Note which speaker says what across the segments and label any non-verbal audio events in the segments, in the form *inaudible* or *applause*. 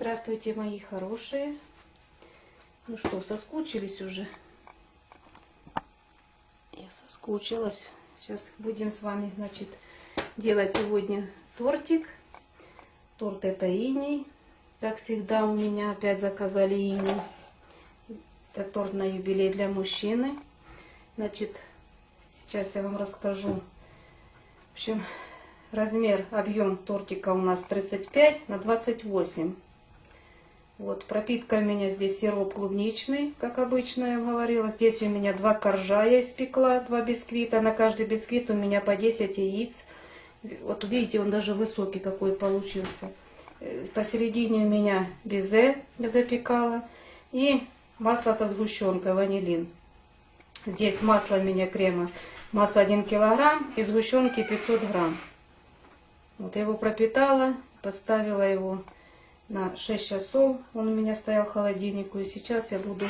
Speaker 1: Здравствуйте, мои хорошие. Ну что, соскучились уже? Я соскучилась. Сейчас будем с вами, значит, делать сегодня тортик. Торт это иней. Как всегда у меня опять заказали иней. Это торт на юбилей для мужчины. Значит, сейчас я вам расскажу. В общем, размер, объем тортика у нас 35 на 28. Вот, пропитка у меня здесь сироп клубничный, как обычно я говорила. Здесь у меня два коржа я испекла, два бисквита. На каждый бисквит у меня по 10 яиц. Вот видите, он даже высокий какой получился. Э, посередине у меня безе я запекала. И масло со сгущенкой, ванилин. Здесь масло у меня крема. Масло 1 килограмм и сгущенки 500 грамм. Вот я его пропитала, поставила его на 6 часов. Он у меня стоял в холодильнику. И сейчас я буду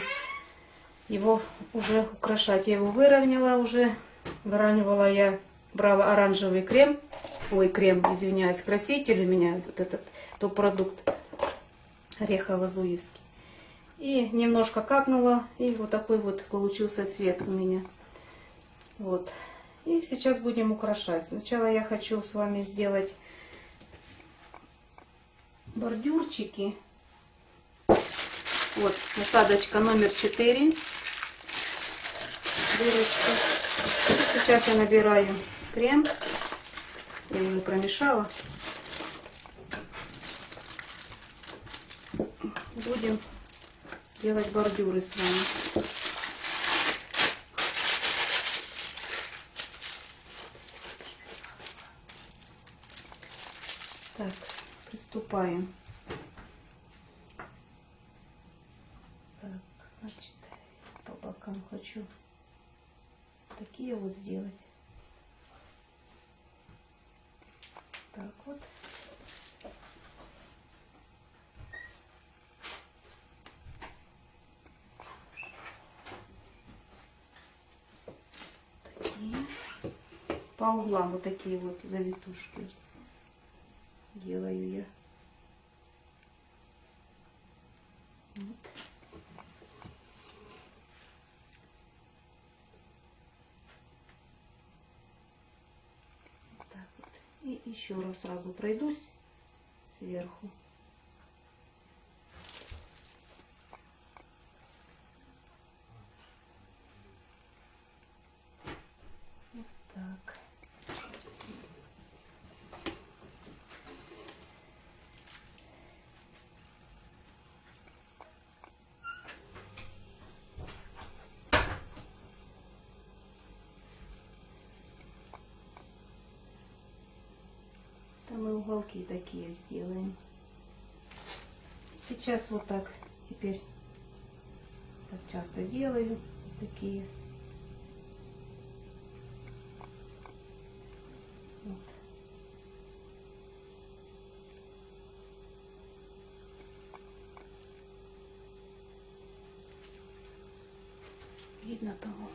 Speaker 1: его уже украшать. Я его выровняла уже. Выравнивала я, брала оранжевый крем. Ой, крем, извиняюсь, краситель у меня. Вот этот топ-продукт орехово-зуевский. И немножко капнула. И вот такой вот получился цвет у меня. Вот. И сейчас будем украшать. Сначала я хочу с вами сделать бордюрчики. Вот насадочка номер 4. Дырочка. Сейчас я набираю крем. Я уже промешала. Будем делать бордюры с вами. Так, приступаем. Так, значит, по бокам хочу такие вот сделать. Так вот. По углам вот такие вот завитушки делаю я. Вот. Так вот. И еще раз сразу пройдусь сверху. Вот так. Там мы уголки такие сделаем. Сейчас вот так теперь так часто делаю такие. Вот. Видно того.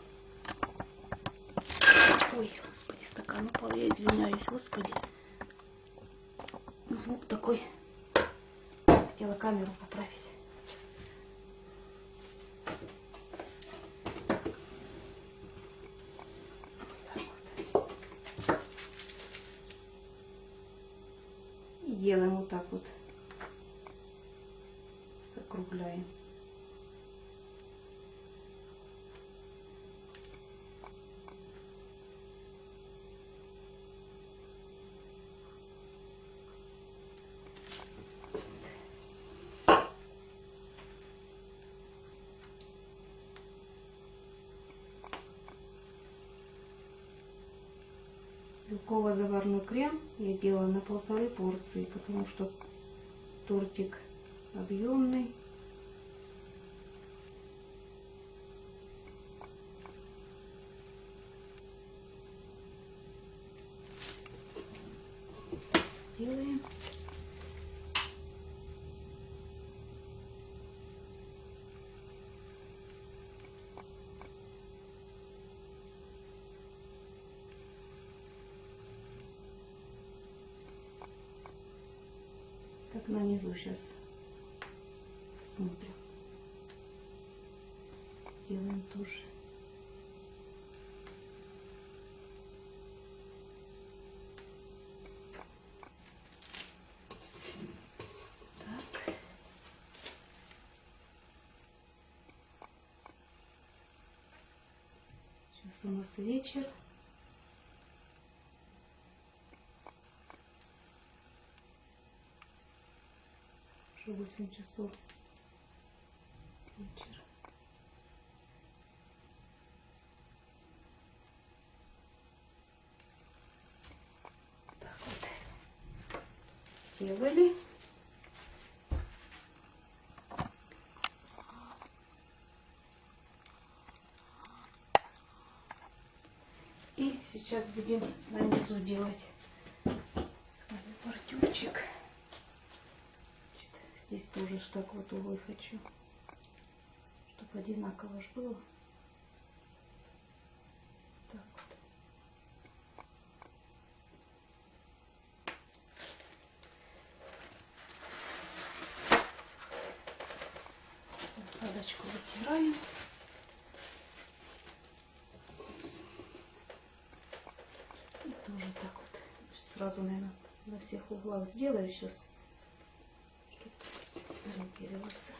Speaker 1: Ой, господи, стакан упал, я извиняюсь, господи такой. Хотела камеру поправить. И делаем вот так вот. Закругляем. Белково-заварной крем я делала на полторы порции, потому что тортик объемный. Делаем. так на низу сейчас Посмотрим. Делаем. Так. Сейчас у нас вечер. Уже 8 часов вечера. Так вот. Сделали. И сейчас будем на низу делать с вами бордюрчик. Значит, Здесь тоже ж так вот углы хочу, чтобы одинаково ж было. Так вот. Насадочку вытираем. И тоже так вот. Сразу, наверное, на всех углах сделаю сейчас, чтобы ориентироваться.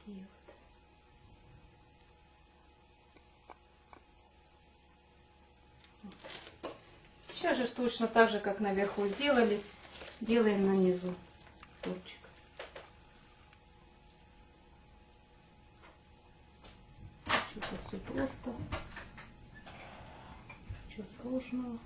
Speaker 1: Такие вот. Вот. Сейчас же точно так же, как наверху сделали, делаем на низу торчик. Что-то все просто. Ничего сложного.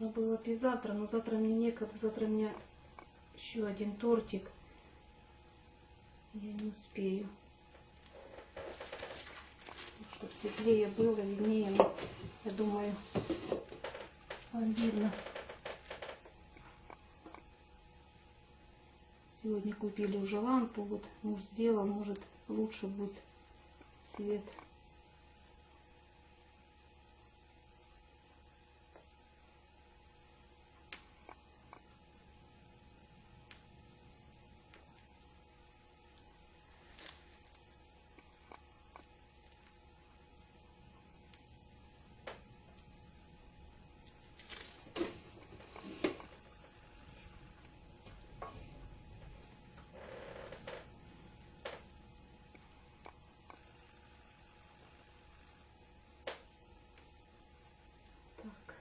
Speaker 1: Можно было бы завтра, но завтра мне некогда. Завтра у меня еще один тортик. Я не успею. Чтобы светлее было, виднее. Я думаю, вам видно. Сегодня купили уже лампу. Вот муж сделал. Может лучше будет свет. Так.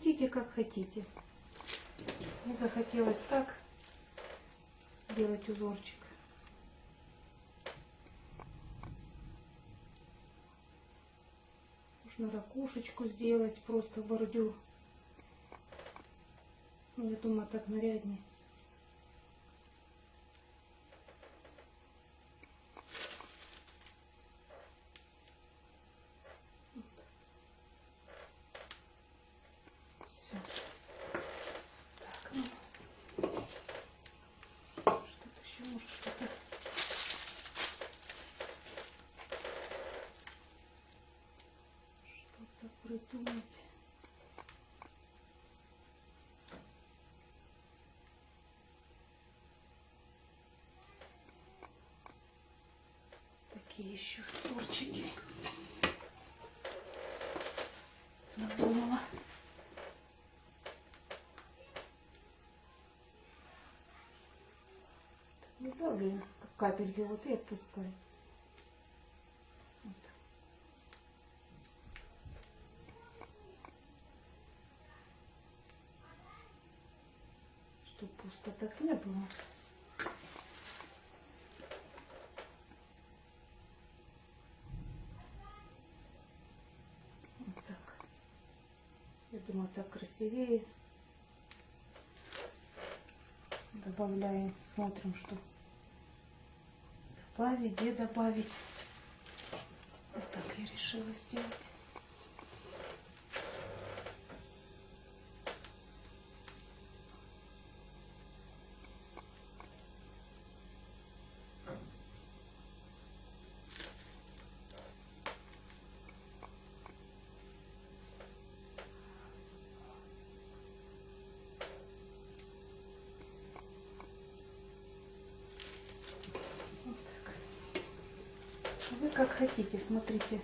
Speaker 1: Крутите как хотите. Мне захотелось так сделать узорчик. Можно ракушечку сделать, просто бордюр. Ну, я думаю, так наряднее. Все. Так, ну. Что-то еще может что-то. Что-то придумать. Такие еще тортики. Надумала. Давлю как капельки вот и отпускаю. Вот. Чтоб пусто так не было. Вот так. Я думаю, так красивее. Добавляем, смотрим, что добавить, где добавить. Вот так я решила сделать. Вы как хотите, смотрите.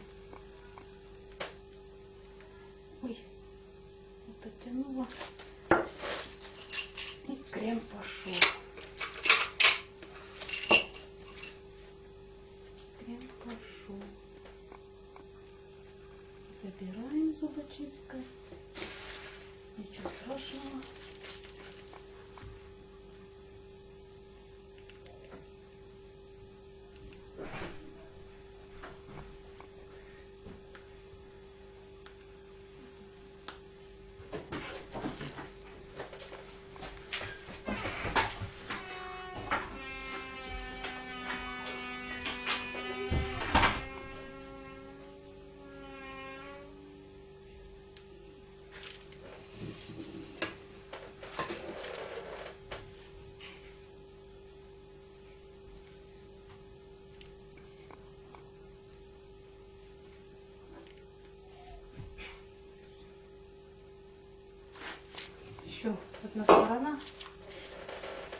Speaker 1: Одна сторона.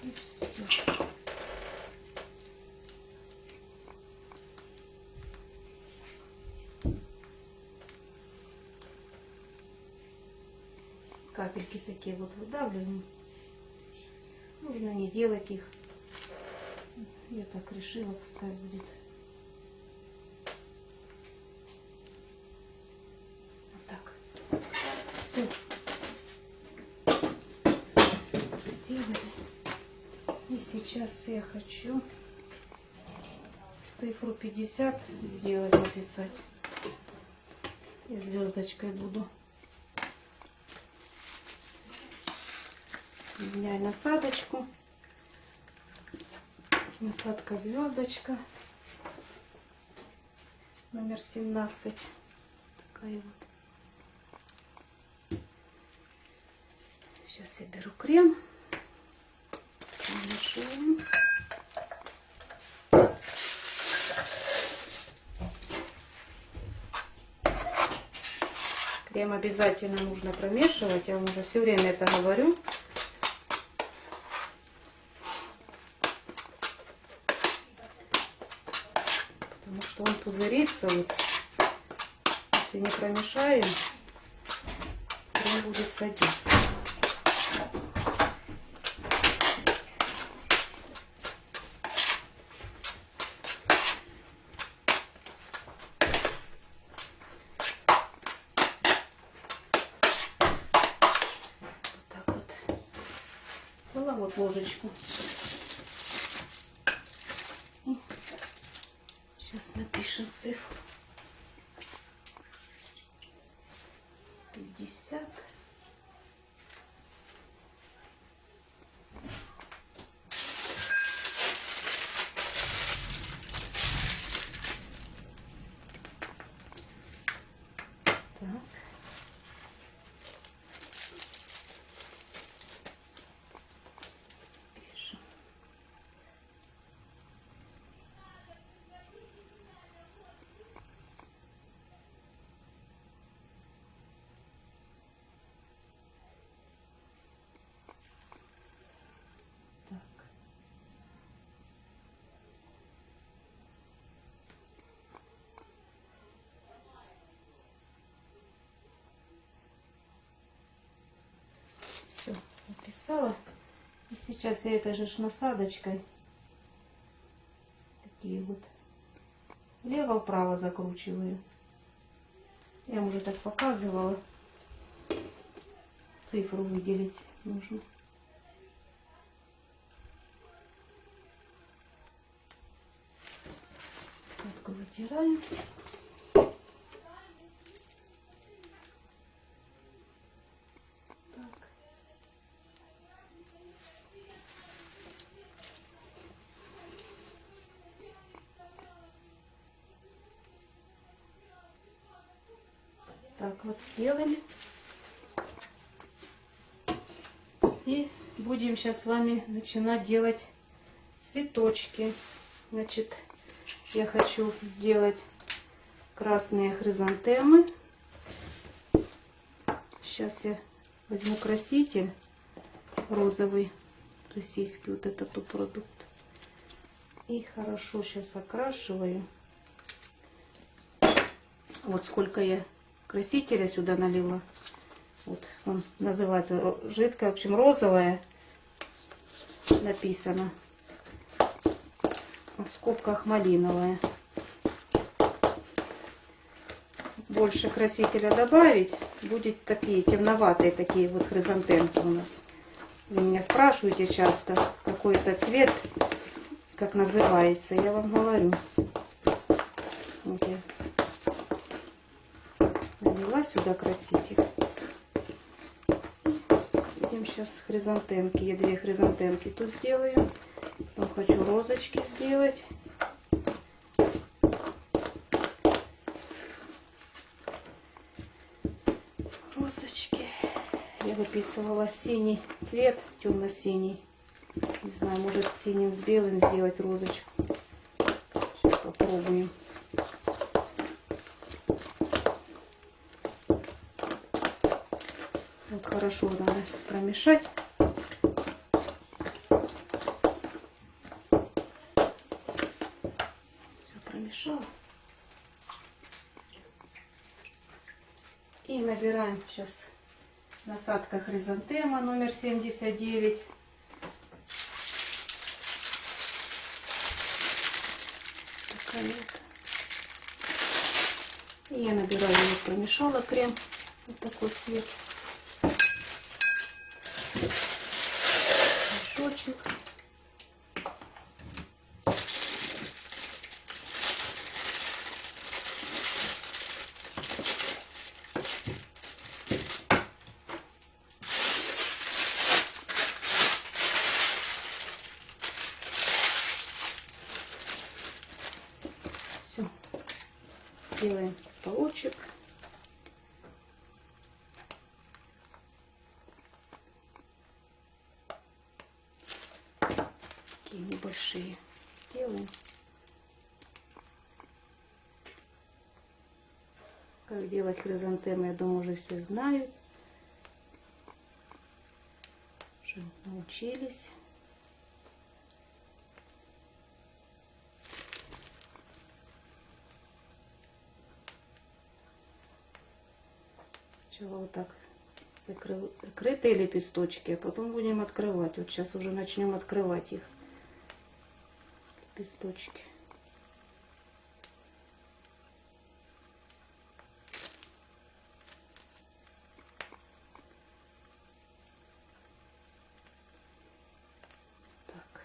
Speaker 1: И все. Капельки такие вот выдавливаем. Нужно не делать их. Я так решила, пускай будет. Вот так. Все. сделали. И сейчас я хочу цифру 50 сделать, написать. Я звездочкой буду. Меняю насадочку. Насадка звездочка. Номер 17. Такая вот. Сейчас я беру крем. Мешаем. Крем обязательно нужно промешивать. Я вам уже все время это говорю. Потому что он пузырится. Вот. Если не промешаем, крем будет садиться. так вот. Взяла вот ложечку. И сейчас напишем цифру. 50. Так. Все, написала. И сейчас я этой же насадочкой такие вот влево-вправо закручиваю. Я уже так показывала. Цифру выделить нужно. Насадку вытираю. Вот сделали. И будем сейчас с вами начинать делать цветочки. Значит, я хочу сделать красные хризантемы. Сейчас я возьму краситель розовый, российский, вот этот продукт. И хорошо сейчас окрашиваю. Вот сколько я красителя сюда налила. Вот он называется жидкая, в общем, розовая написано. В скобках малиновая. Больше красителя добавить, будет такие темноватые такие вот хризантемки у нас. Вы меня спрашиваете часто, какой это цвет, как называется. Я вам говорю. Вот я сюда краситель. Будем сейчас хризантемки. Я две хризантемки тут сделаю. Потом хочу розочки сделать. Розочки. Я выписывала синий цвет, темно-синий. Не знаю, может синим с белым сделать розочку. Сейчас попробуем. Вот хорошо надо промешать. Все промешала. И набираем сейчас насадка хризантема номер 79. Такая вот. И я набираю, промешала крем. Вот такой цвет. Мешочек. Все. Делаем полочек. такие небольшие сделаем. Как делать хризантемы, я думаю, уже все знают. Уже научились. Сначала вот так закрытые лепесточки, а потом будем открывать. Вот сейчас уже начнем открывать их лепесточки. Так.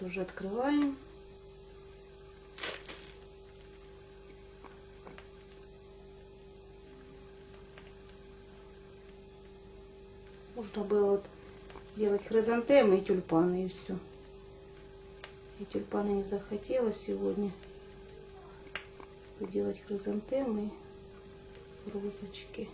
Speaker 1: Вот уже открываем. Можно было вот сделать хризантемы и тюльпаны и все. И тюльпаны не захотелось сегодня делать хризантемы розочки.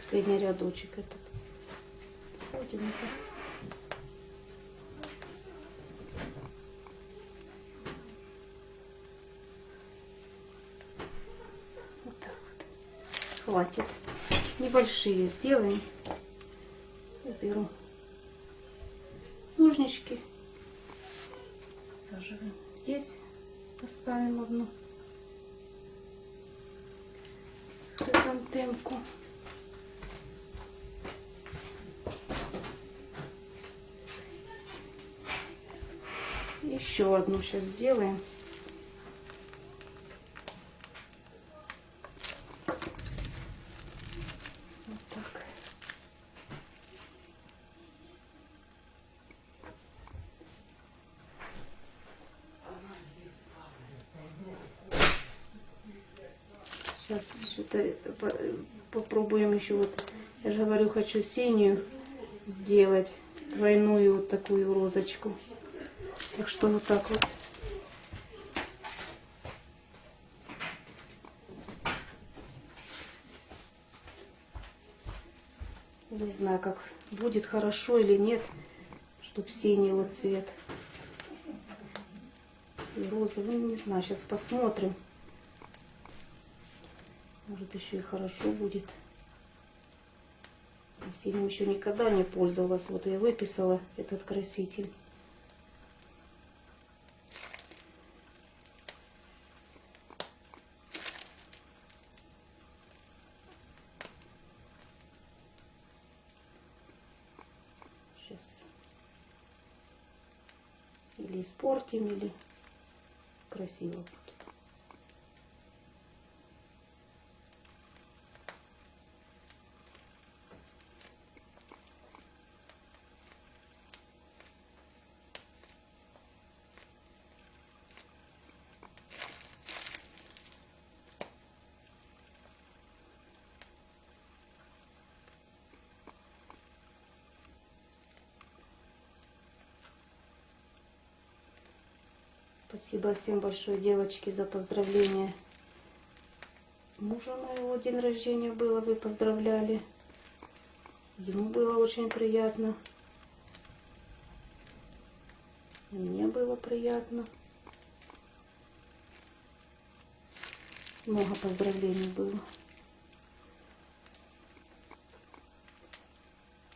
Speaker 1: Последний рядочек этот. Вот так вот. Хватит. Небольшие сделаем. Я беру ножнички. Саживаем здесь. Поставим одну хризантемку. Одну сейчас сделаем. Сейчас что-то попробуем еще вот. Я же говорю, хочу синюю сделать двойную вот такую розочку. Так что вот так вот. Не знаю, как будет хорошо или нет, чтоб синий вот цвет. И розовый, ну, не знаю, сейчас посмотрим. Может еще и хорошо будет. Синим еще никогда не пользовалась. Вот я выписала этот краситель. Сейчас испортим, или красиво будет. Спасибо всем большое, девочки, за поздравления. Мужа моего день рождения было, вы поздравляли. Ему было очень приятно. Мне было приятно. Много поздравлений было.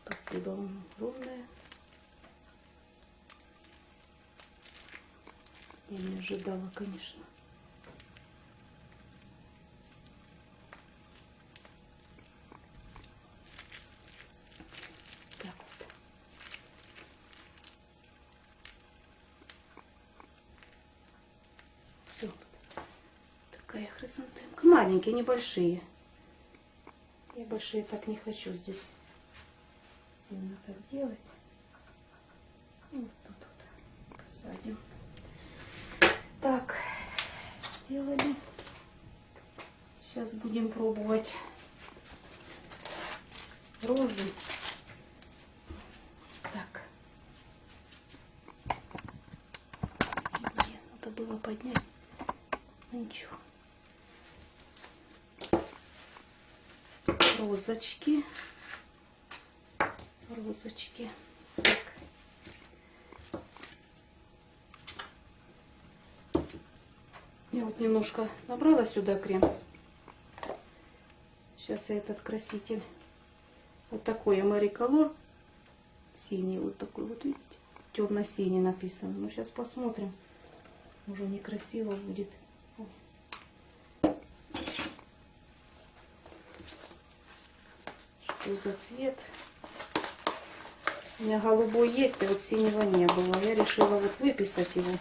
Speaker 1: Спасибо вам огромное. Я не ожидала, конечно. Так вот. Все. Такая хризантемка. Маленькие, небольшие. Я большие так не хочу здесь сильно так делать. И вот тут вот посадим. Так, сделали. Сейчас будем пробовать розы. Так. Блин, надо было поднять. Ну ничего. Розочки. Розочки. Так. Я вот немножко набрала сюда крем. Сейчас я этот краситель. Вот такой Amari Color. Синий вот такой вот, видите? Темно-синий написано. Ну, сейчас посмотрим. Уже некрасиво будет. Что за цвет? У меня голубой есть, а вот синего не было. Я решила вот выписать его.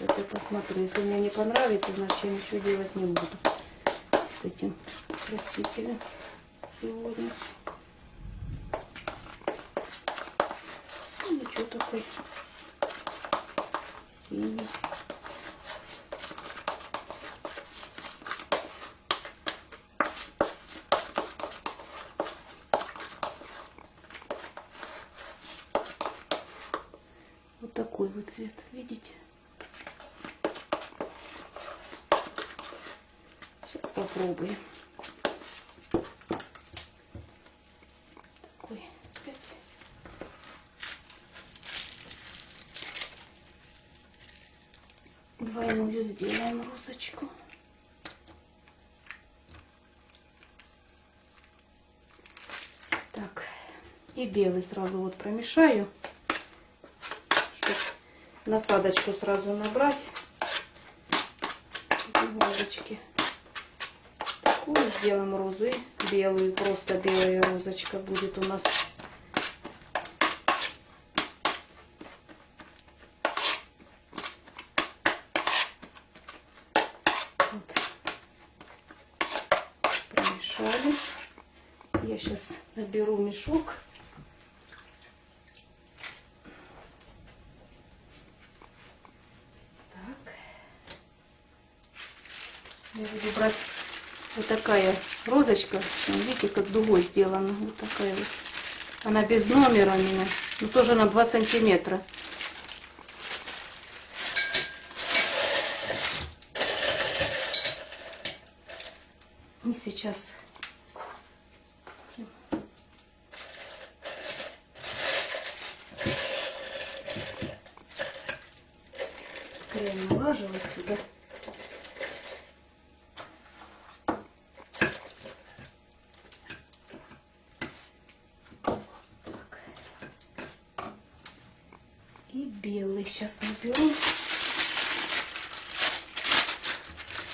Speaker 1: Сейчас я посмотрю. Если мне не понравится, значит я ничего делать не буду. с этим красителем сегодня. Ну, ничего такой синий. Вот такой вот цвет, видите? Сейчас попробуем. Такой. Двойную сделаем розочку. Так, и белый сразу вот промешаю, чтобы насадочку сразу набрать. Розочки. Такую сделаем розу и белую, просто белая розочка будет у нас. Вот. Промешали. Я сейчас наберу мешок. Так. Я буду брать такая розочка. Видите, как дугой сделана. Вот такая вот. Она без номера у меня. Но тоже на 2 сантиметра. И сейчас крем налаживать сюда. И белый сейчас наберу.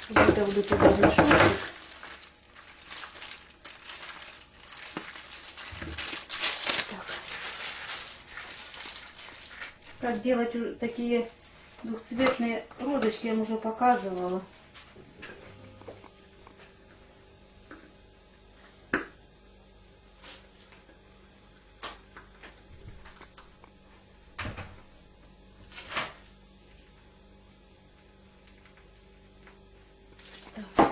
Speaker 1: Выдавлю туда мешочек. Так. Как делать такие двухцветные розочки, я вам уже показывала. Так.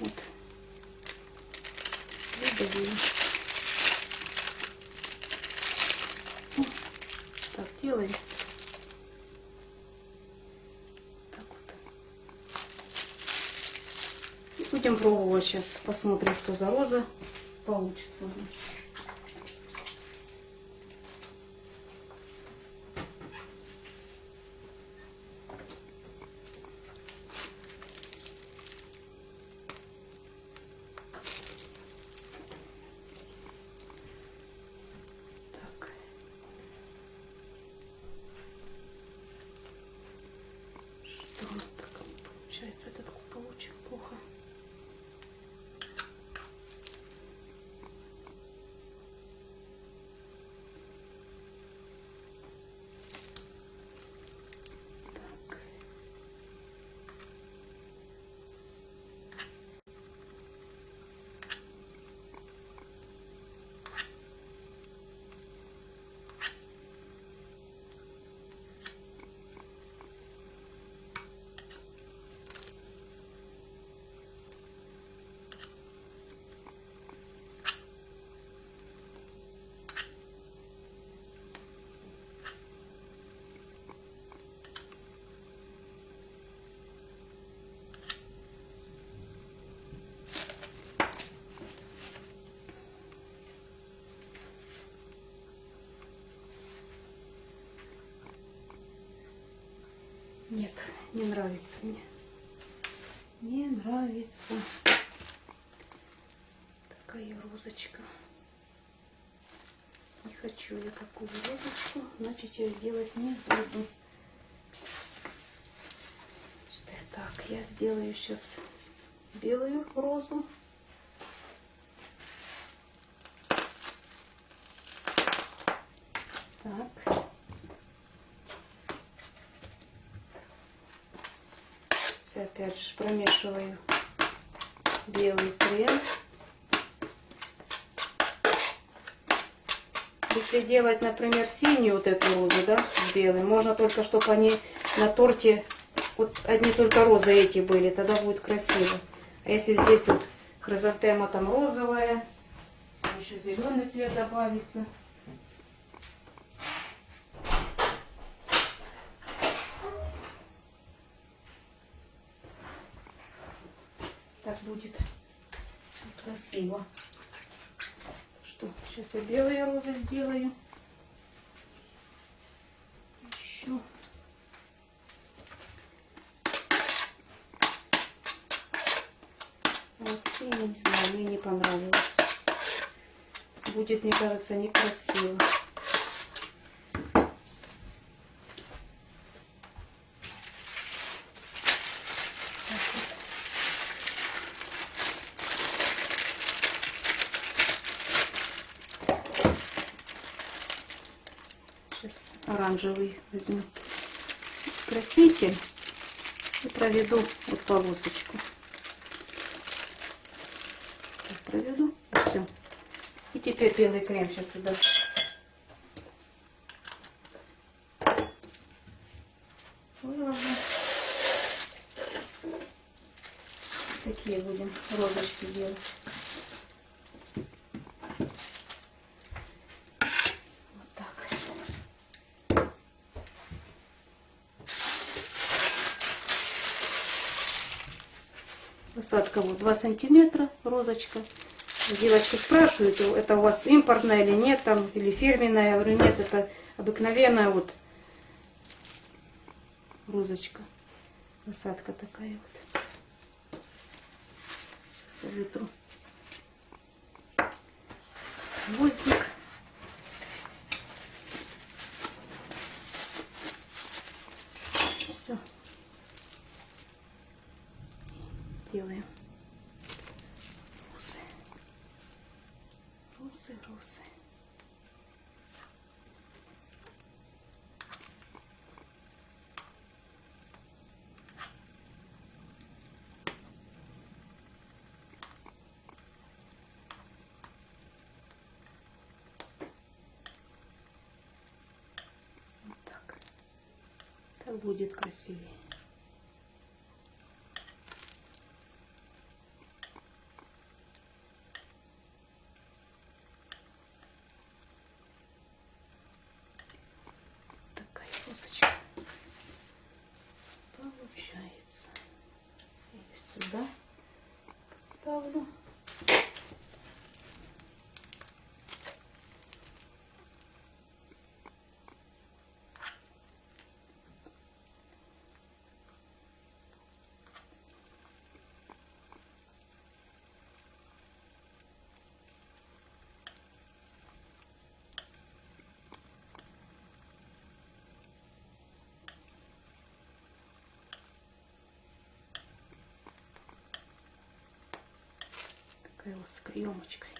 Speaker 1: Вот. Выдавила. Ну, Так, делаем. Так вот. И будем пробовать сейчас. Посмотрим, что за роза получится у нас. Так. Что у нас так получается? Этот куполочек плохо. Так. Нет, не нравится мне. Не нравится. Такая розочка. Не хочу я такую розочку, значит я делать не буду. Так, я сделаю сейчас белую розу. Так. Все опять же промешиваю белый крем. Если делать, например, синюю вот эту розу, да, с белым, можно только, чтобы они на торте, вот одни только розы эти были, тогда будет красиво. А если здесь вот хризантема там розовая, еще зеленый цвет добавится. Так будет красиво. Что, сейчас я белые розы сделаю. Еще. Вот синий, не знаю, мне не понравилось. Будет, мне кажется, некрасиво. Сейчас оранжевый возьму краситель и проведу вот полосочку. Так, проведу. Все. И теперь белый крем сейчас сюда. Выложу. Такие будем розочки делать. Посадка вот 2 сантиметра, розочка. Девочки спрашивают, это у вас импортная или нет, там, или фирменная. Я говорю, нет, это обыкновенная вот розочка. Посадка такая вот. Сейчас я вытру. Гвоздик. Все. Делаем. Розы. Розы, розы. Вот так. Будет красивее. такая розочка получается. И сюда ставлю. Такая вот с каемочкой.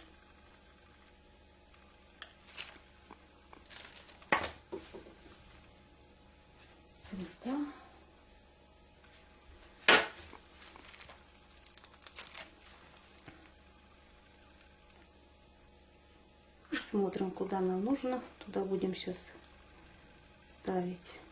Speaker 1: Сюда. Смотрим, куда нам нужно. Туда будем сейчас ставить.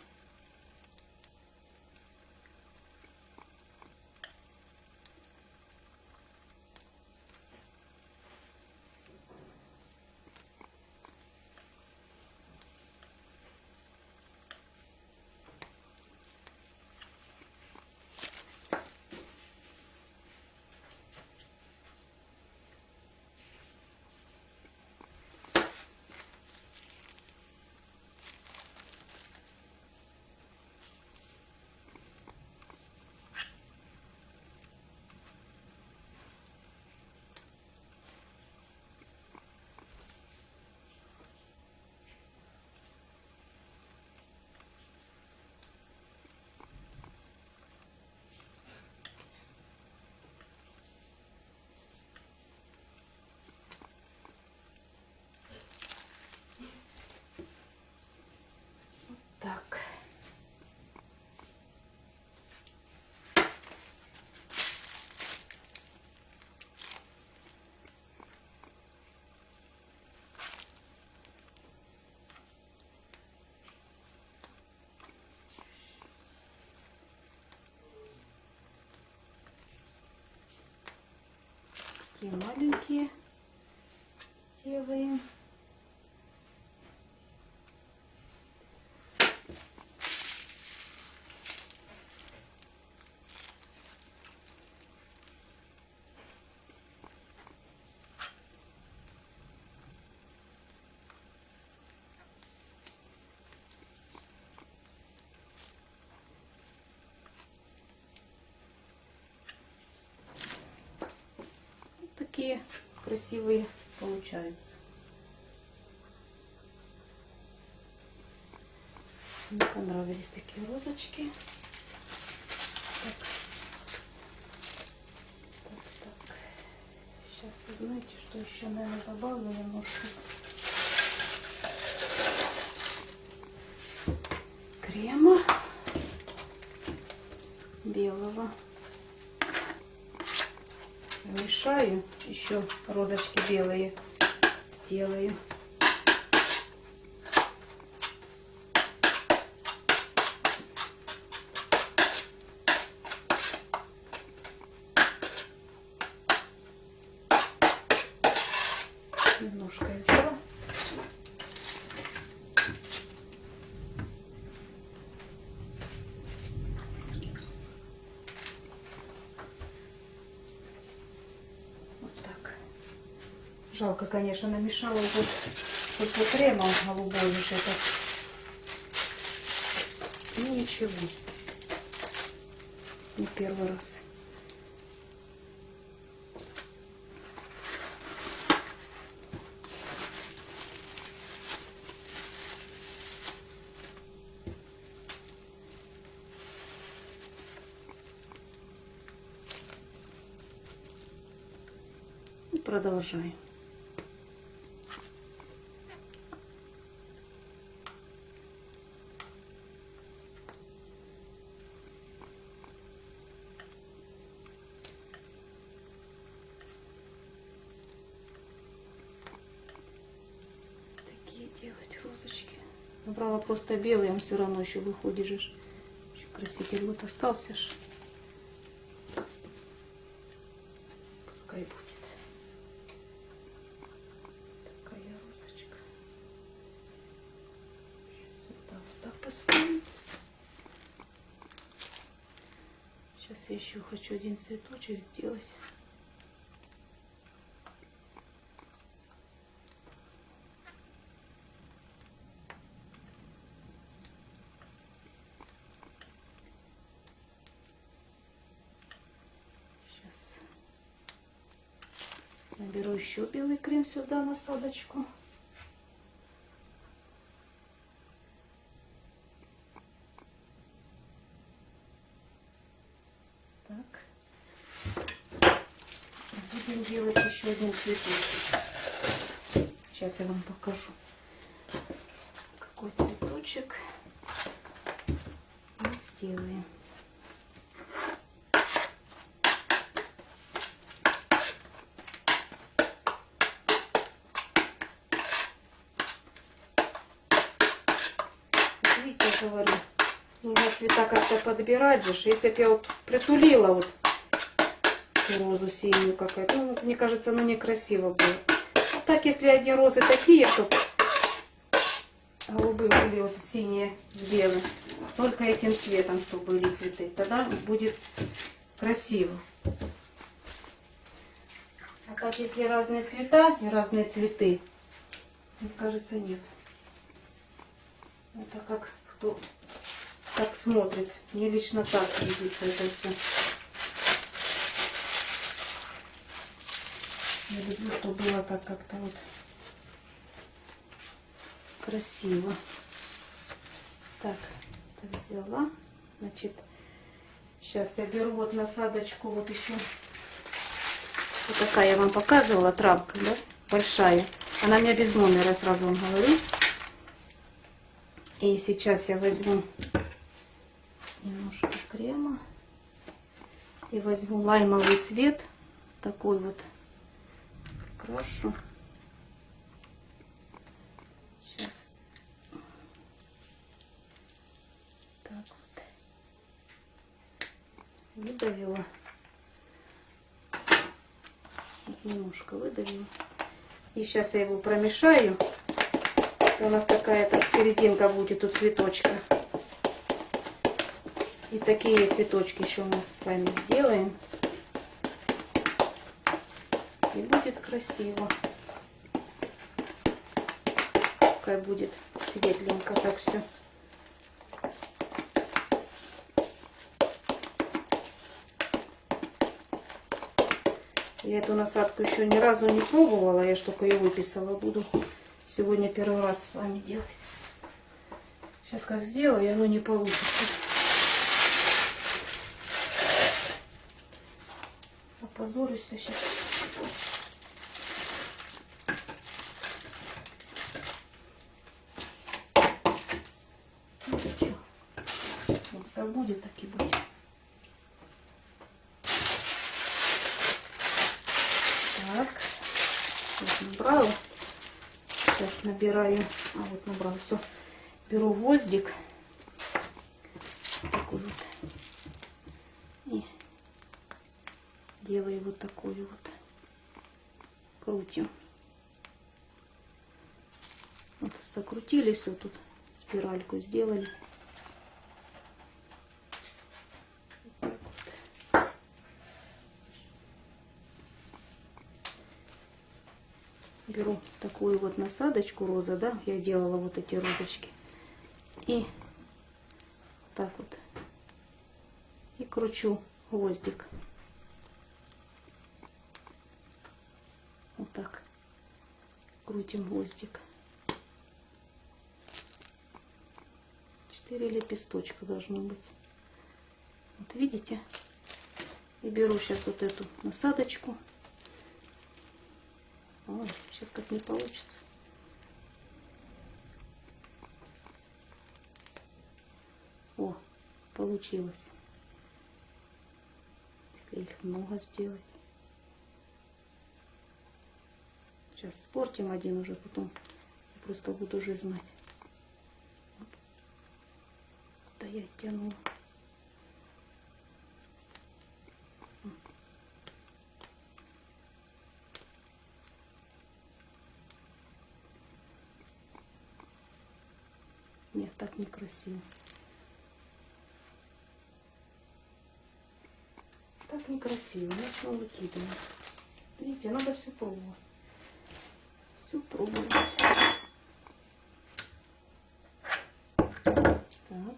Speaker 1: Такие маленькие делаем. Вот такие красивые получаются. Мне понравились такие розочки. Так. Так, так. Сейчас, знаете, что еще, наверное, добавлю немножко. Крема белого. Мешаю, еще розочки белые сделаю. Немножко я взяла. Вот так. Жалко, конечно, намешала вот только кремом голубой уж этот. Ну ничего. Не первый раз. И продолжаем. Такие делать розочки. Набрала просто белый, он все равно еще ж. Еще краситель вот остался ж. Пускай будет. Такая розочка. Сюда вот так поставим. Сейчас я еще хочу один цветочек сделать. Сейчас наберу еще белый крем сюда насадочку. Так. Будем делать еще один цветочек. Сейчас я вам покажу, какой цветочек мы сделаем. Вот Видите, я говорю, нужно цвета как-то подбирать же. Если бы я вот притулила вот розу синюю какая-то, ну, мне кажется, оно некрасиво было. А так, если одни розы такие, чтобы голубые были вот синие с белым, только этим цветом, чтобы были цветы, тогда будет красиво. А так, если разные цвета и разные цветы, мне кажется, нет. Это как кто как смотрит. Мне лично так видится это все. Я люблю, чтобы было так как-то вот красиво. Так, так взяла. Значит, сейчас я беру вот насадочку, вот еще. Вот такая я вам показывала, травка, да, большая. Она у меня без номера, сразу вам говорю. И сейчас я возьму немножко крема и возьму лаймовый цвет, такой вот крашу. Сейчас так вот выдавила. Немножко выдавила. И сейчас я его промешаю. У нас такая-то серединка будет у цветочка. И такие цветочки еще мы с вами сделаем. И будет красиво. Пускай будет светленько так все. Я эту насадку еще ни разу не пробовала, я ж только ее выписала. Буду сегодня первый раз с вами делать. Сейчас как сделаю, оно не получится. Опозорюсь сейчас. Ну, что? Вот как будет, так и будет. Так, вот набрала. Сейчас набираю, а вот набрала все. Беру гвоздик. Такой вот. И делаю вот такую вот. Крутим. Вот закрутили все тут. Спиральку сделали. беру такую вот насадочку роза, да, я делала вот эти розочки. И так вот. И кручу гвоздик. Вот так. Крутим гвоздик. Четыре лепесточка должно быть. Вот видите? И беру сейчас вот эту насадочку. Ой, сейчас как не получится. О, получилось. Если их много сделать. Сейчас спортим один уже, потом просто буду уже знать. Да я тянула. Нет, некрасиво. Так некрасиво. Начну выкидывать. Видите, надо все пробовать. Все пробовать. Так.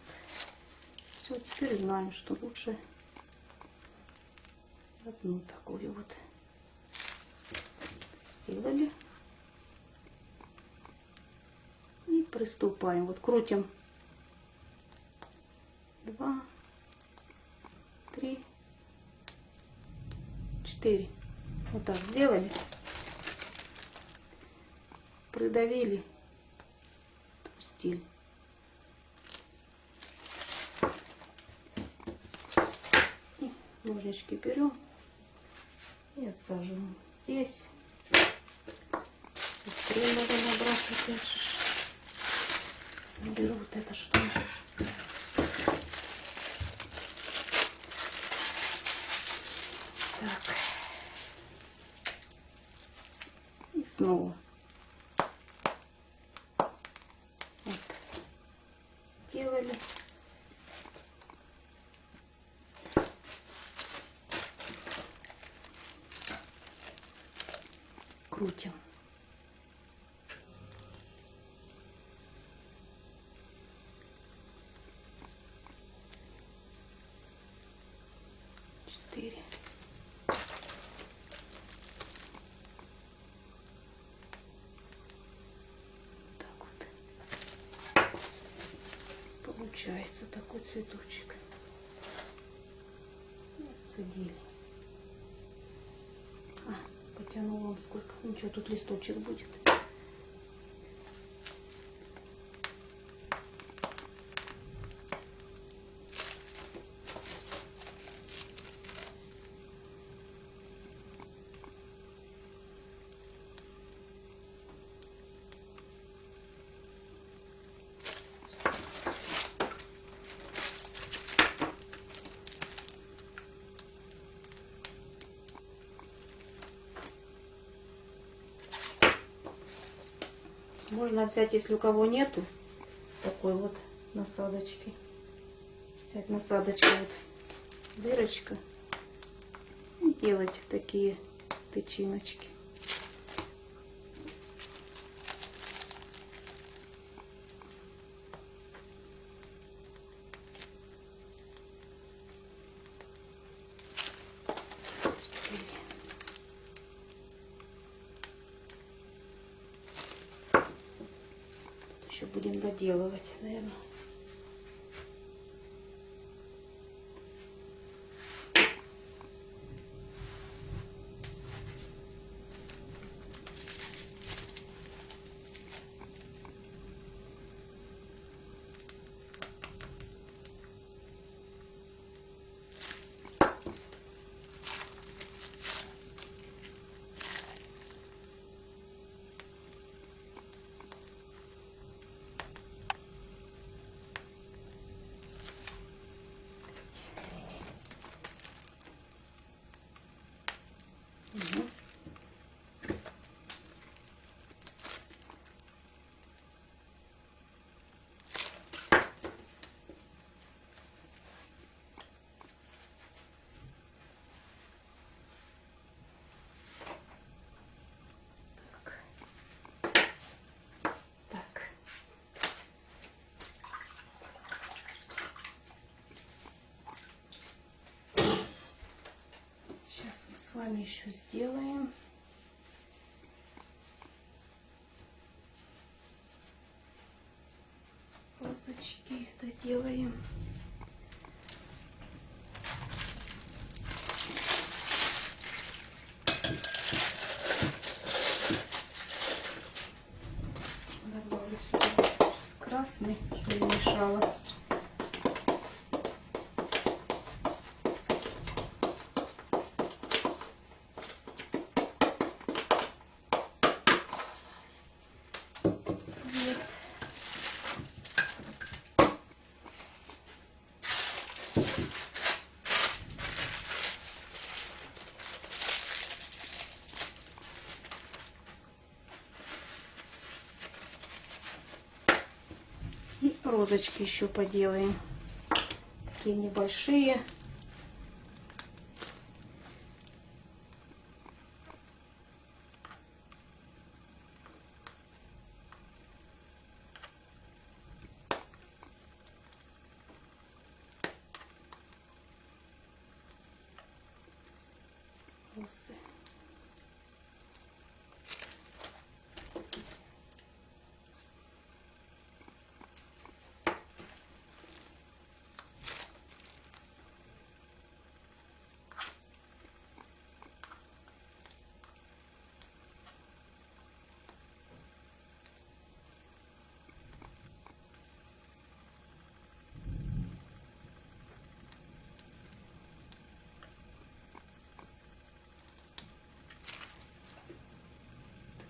Speaker 1: Все, теперь знаю, что лучше одну такую вот сделали. приступаем. Вот крутим. 4. Вот так сделали. Придавили. Отпустили. И ножнички берем и отсаживаем. Здесь. Быстрее надо набрать опять же. Соберу вот это что. -то. И снова. Вот. Сделали. Крутим. четыре. Так вот. Получается такой цветочек. Отсадили. А, потянула он сколько. Ничего, тут листочек будет. Можно взять, если у кого нету, такой вот насадочки. Взять насадочку, вот дырочка. И делать такие тычиночки. Еще будем доделывать, наверное. Мгм. Так. Так. Сейчас мы с вами еще сделаем. Розочки доделаем. Добавлю сюда с красный, чтобы не мешало. цвет. И розочки еще поделаем. Такие небольшие. розы.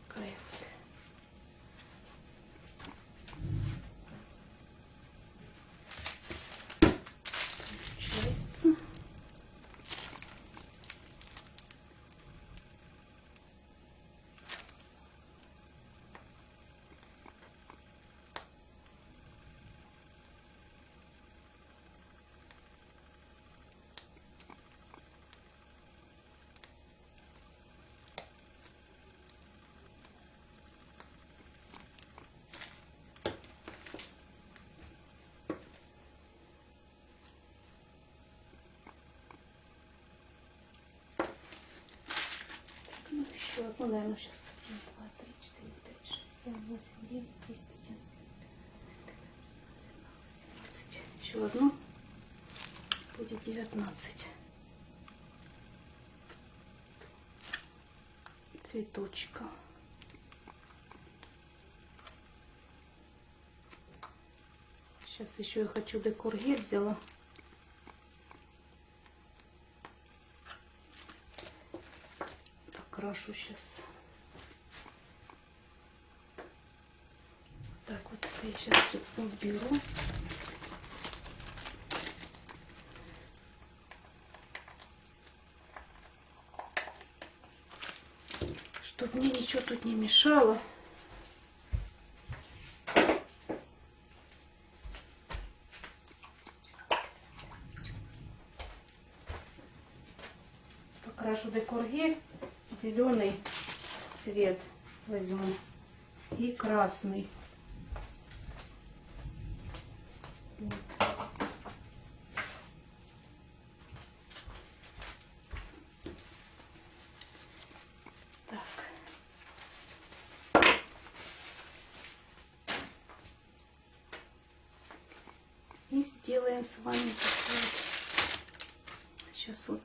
Speaker 1: Такая вот. Получается. Ну, наверное, сейчас. Один, два, три, четыре, пять, шесть, семь, восемь, девять, десять, один, семнадцать. Еще одну. Будет девятнадцать. Цветочка. Сейчас еще я хочу декор гель взяла. покажу сейчас. Так, вот я сейчас все уберу. Чтобы мне ничего тут не мешало. Покрашу декор гель зеленый цвет возьму и красный. Так. И сделаем с вами. Сейчас вот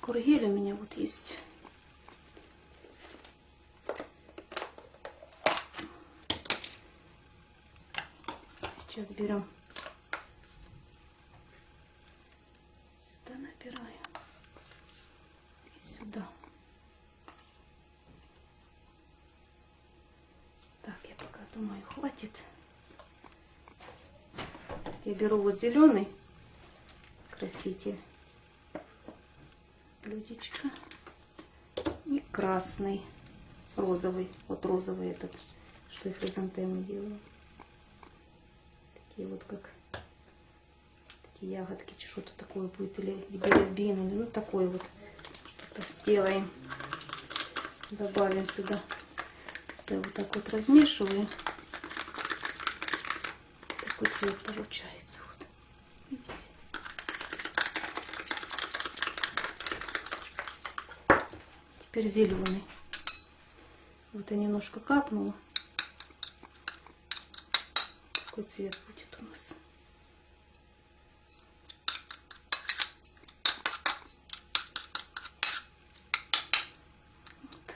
Speaker 1: кургель у меня вот есть. Сейчас берем. Сюда набираю. И сюда. Так, я пока думаю, хватит. Я беру вот зеленый краситель. Блюдечко. И красный. Розовый. Вот розовый этот, что я хризантемы делаю. Такие вот как такие ягодки, что-то такое будет. Или билибин, или ну такое вот что-то сделаем. Добавим сюда. Я вот так вот размешиваю. Такой цвет получается. Вот. Видите? Теперь зеленый. Вот я немножко капнула. Какой цвет будет у нас. Вот.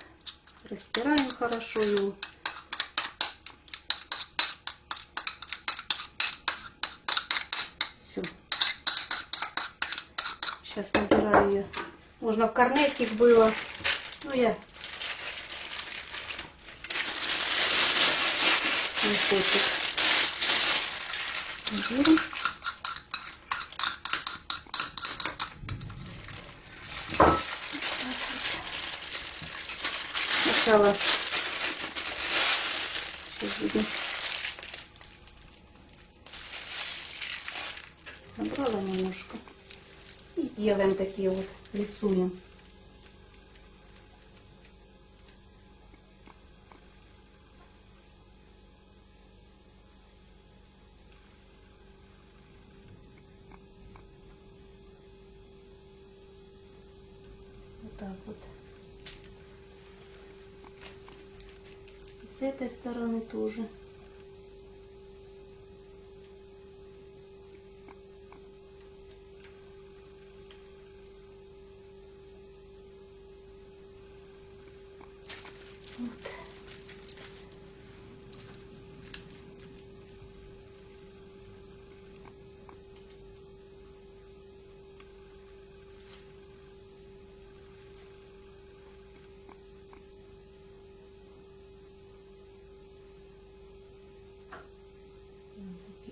Speaker 1: Растираем хорошо его. Все. Сейчас набираю ее. Можно в корнетик было. Ну я не хочет. Беру. Сначала сейчас будем набрала немножко и делаем такие вот рисуем. Вот так вот. С этой стороны тоже.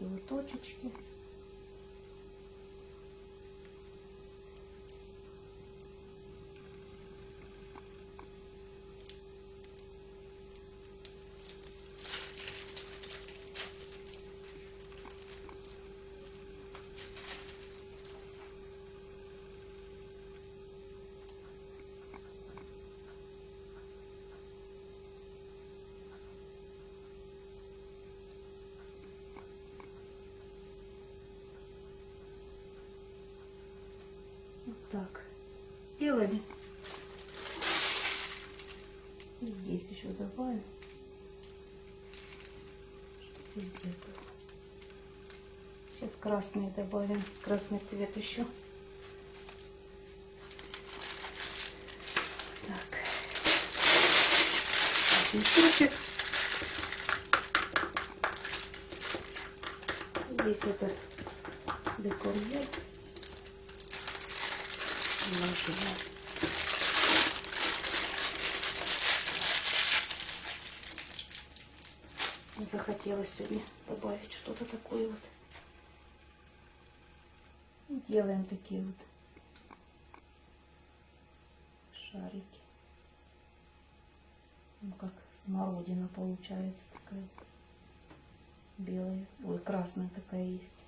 Speaker 1: Вот. Вот такие вот так. Сделали. И здесь еще добавим. Чтобы. Сейчас красный добавим. Красный цвет еще. Так. Мешочек. Здесь этот декорьер. Положила. Захотелось сегодня добавить что-то такое вот. Делаем такие вот шарики. Ну как смородина получается такая. Белая. Ой, красная такая есть.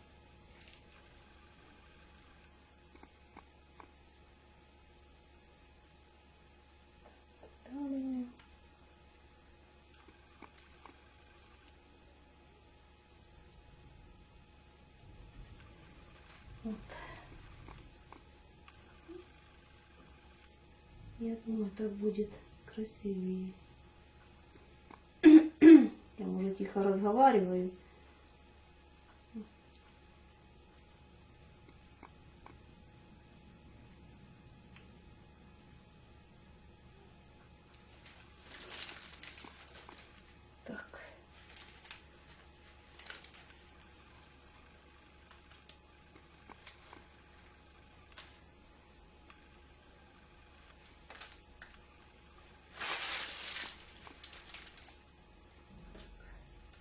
Speaker 1: Вот. Я думаю, так будет красивее. *clears throat* Я уже тихо разговариваю. Так.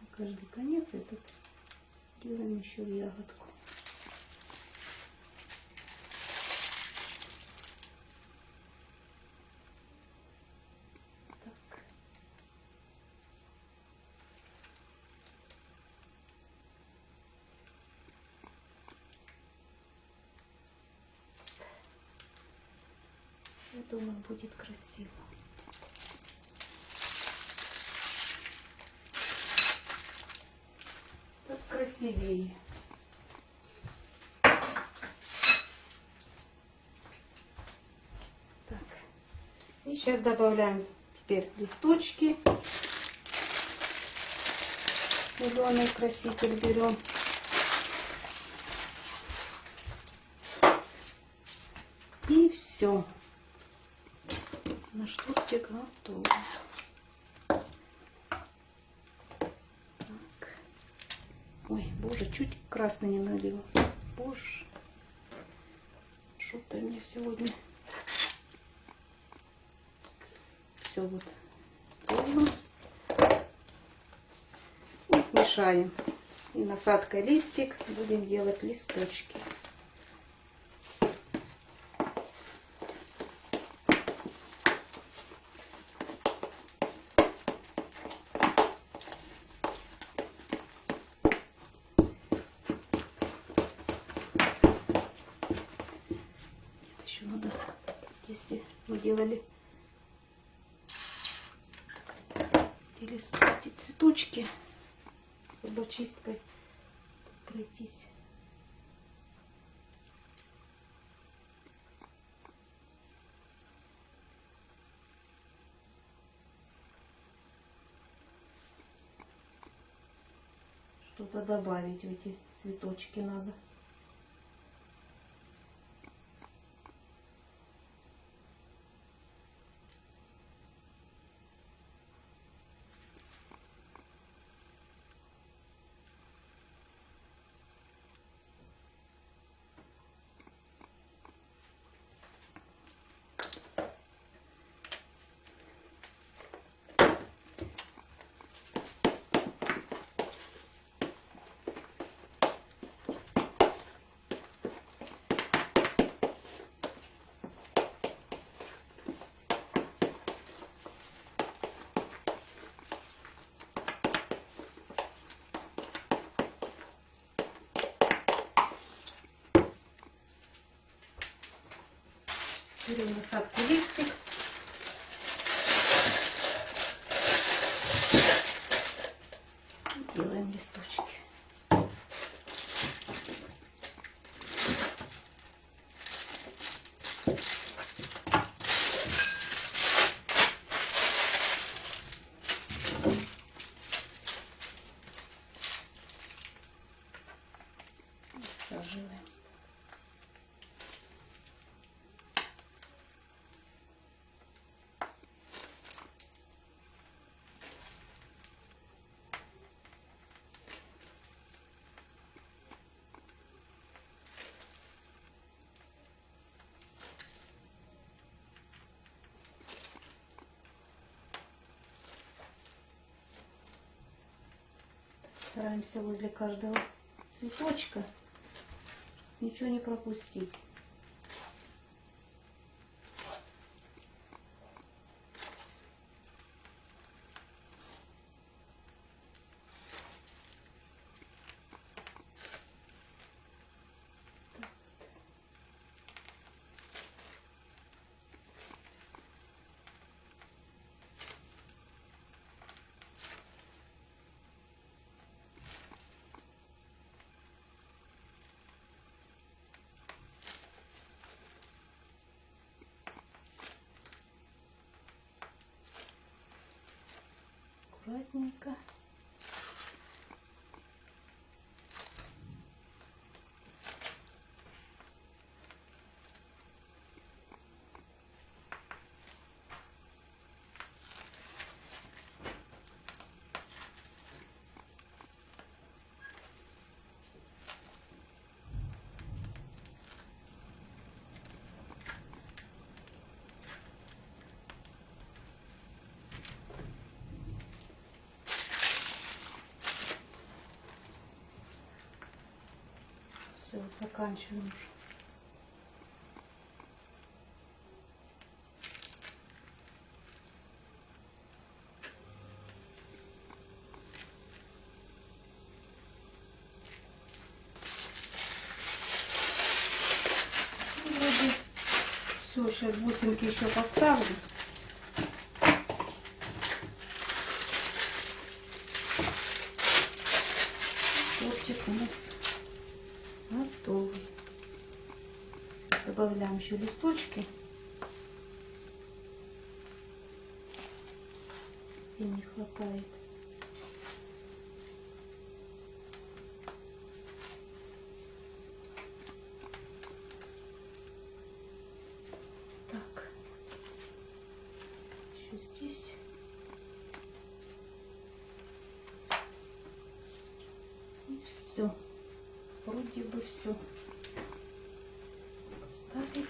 Speaker 1: На каждый конец этот делаем еще ягодку. Так. Я думаю, будет красиво. Так красивее. Так. И сейчас добавляем теперь листочки. Зеленый краситель берем. И все. Наш тортик готов. Так. Ой, боже, чуть красный не налила. Боже. Что-то мне сегодня. Все вот. И мешаем. И насадкой листик будем делать листочки. Еще надо здесь где мы делали эти лист- эти цветочки зубочисткой пройтись. Что-то добавить в эти цветочки надо. Насадку листик. И Делаем листочки. Саживаем. Стараемся возле каждого цветочка ничего не пропустить. Все, заканчиваем уже. Сейчас бусинки еще поставлю. Тортик у нас готовый. Добавляем еще листочки. И не хватает. Так. Еще здесь. Все. Вроде бы все. Ставим.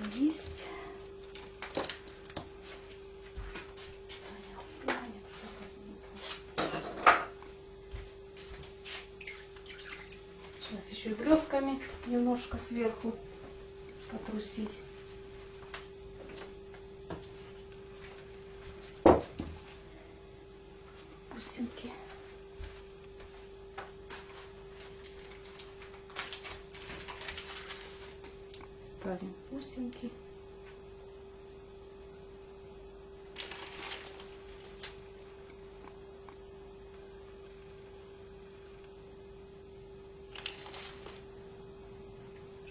Speaker 1: Это есть. Таня, Таня, Сейчас еще и блесками немножко сверху потрусить. бусинки. Ставим бусинки.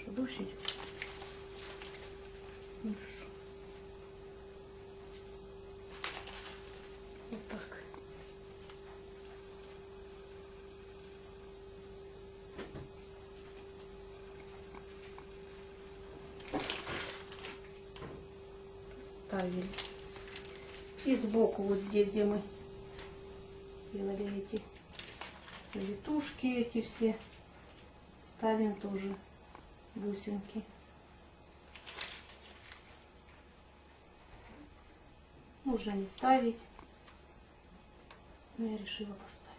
Speaker 1: Что, дождь идет? Ну, шо. Вот так. Ставили. И сбоку вот здесь, где мы делали эти завитушки, эти все, ставим тоже бусинки. Можно не ставить, но я решила поставить.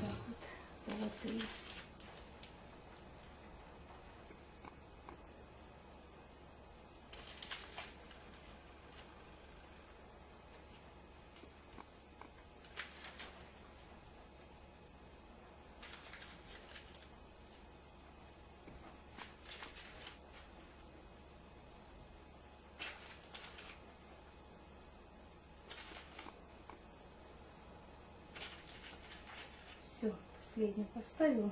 Speaker 1: Так вот, золотые. Все, последний поставила.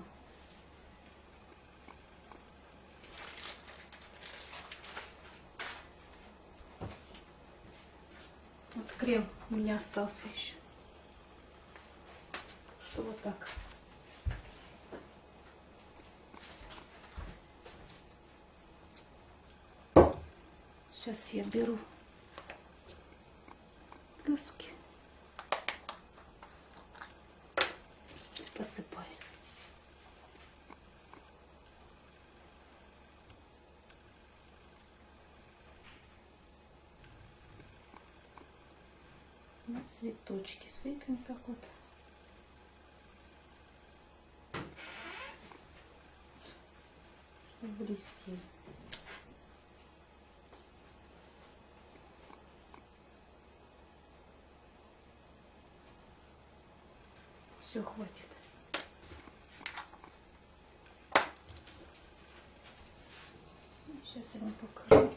Speaker 1: Вот крем у меня остался еще. Что вот так. Сейчас я беру цветочки сыпем так вот. Блестели. Все, хватит. Сейчас я вам покажу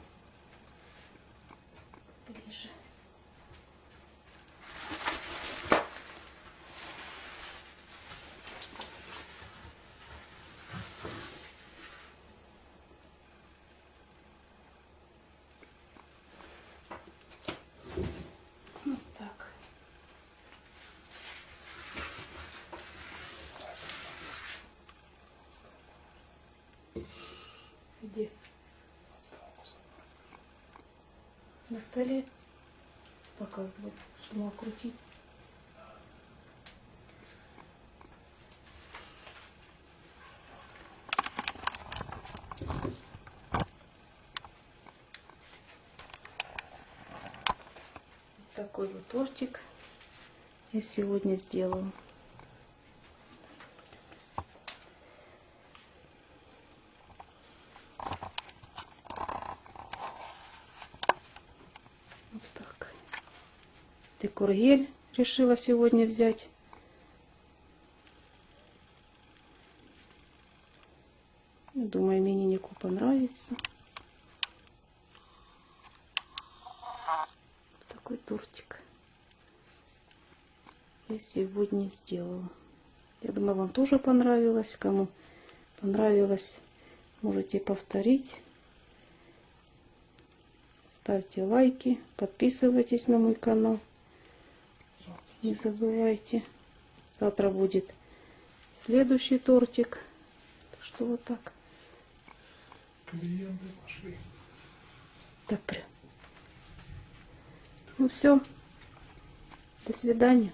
Speaker 1: на столе показывать, что крутить. Вот такой вот тортик я сегодня сделала. Вот так. Декургель решила сегодня взять. Думаю, имениннику понравится. Такой тортик. Я сегодня сделала. Я думаю, вам тоже понравилось. Кому понравилось, можете повторить. Ставьте лайки, подписывайтесь на мой канал. Не забывайте. Завтра будет следующий тортик. Так что вот так.
Speaker 2: Клиенты пошли.
Speaker 1: Так прям. Ну все. До свидания.